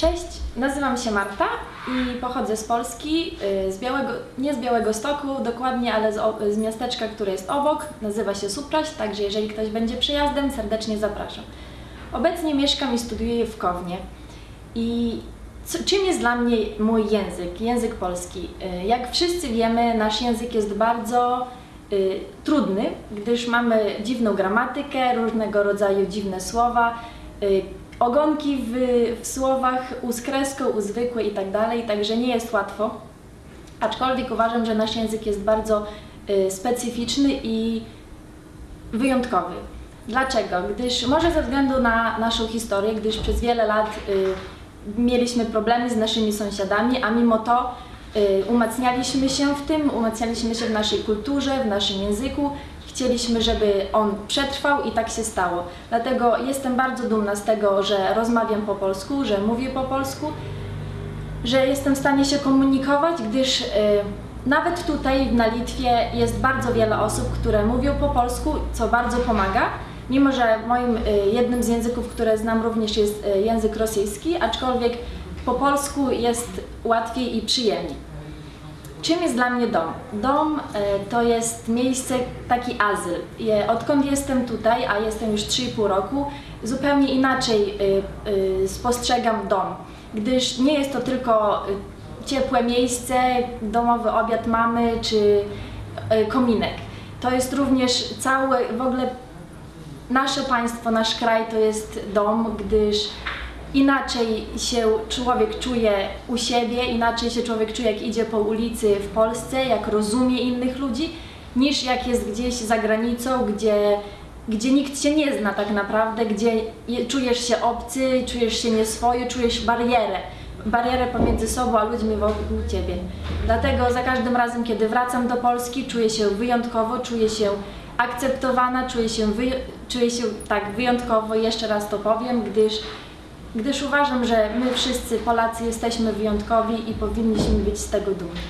Cześć, nazywam się Marta i pochodzę z Polski, y, z Białego, nie z Białego Stoku dokładnie, ale z, z miasteczka, które jest obok. Nazywa się Supraś, także jeżeli ktoś będzie przyjazdem, serdecznie zapraszam. Obecnie mieszkam i studiuję w Kownie. I co, czym jest dla mnie mój język, język polski? Y, Jak wszyscy wiemy, nasz język jest bardzo y, trudny, gdyż mamy dziwną gramatykę, różnego rodzaju dziwne słowa, y, ogonki w, w słowach, u z kreską, u zwykłe i tak dalej, także nie jest łatwo. Aczkolwiek uważam, że nasz język jest bardzo y, specyficzny i wyjątkowy. Dlaczego? Gdyż może ze względu na naszą historię, gdyż przez wiele lat y, mieliśmy problemy z naszymi sąsiadami, a mimo to y, umacnialiśmy się w tym, umacnialiśmy się w naszej kulturze, w naszym języku. Chcieliśmy, żeby on przetrwał i tak się stało. Dlatego jestem bardzo dumna z tego, że rozmawiam po polsku, że mówię po polsku, że jestem w stanie się komunikować, gdyż y, nawet tutaj na Litwie jest bardzo wiele osób, które mówią po polsku, co bardzo pomaga. Mimo, że moim y, jednym z języków, które znam również jest y, język rosyjski, aczkolwiek po polsku jest łatwiej i przyjemniej. Czym jest dla mnie dom? Dom y, to jest miejsce, taki azyl. Odkąd jestem tutaj, a jestem już 3,5 roku, zupełnie inaczej y, y, spostrzegam dom, gdyż nie jest to tylko ciepłe miejsce, domowy obiad mamy czy kominek. To jest również cały, w ogóle nasze państwo, nasz kraj to jest dom, gdyż inaczej się człowiek czuje u siebie, inaczej się człowiek czuje jak idzie po ulicy w Polsce, jak rozumie innych ludzi, niż jak jest gdzieś za granicą, gdzie, gdzie nikt cię nie zna tak naprawdę, gdzie je- czujesz się obcy, czujesz się nieswoje, czujesz barierę. Barierę pomiędzy sobą a ludźmi wokół ciebie. Dlatego za każdym razem, kiedy wracam do Polski, czuję się wyjątkowo, czuję się akceptowana, czuję się, wyj- czuję się tak wyjątkowo, jeszcze raz to powiem, gdyż, gdyż uważam, że my wszyscy Polacy jesteśmy wyjątkowi i powinniśmy być z tego dumni.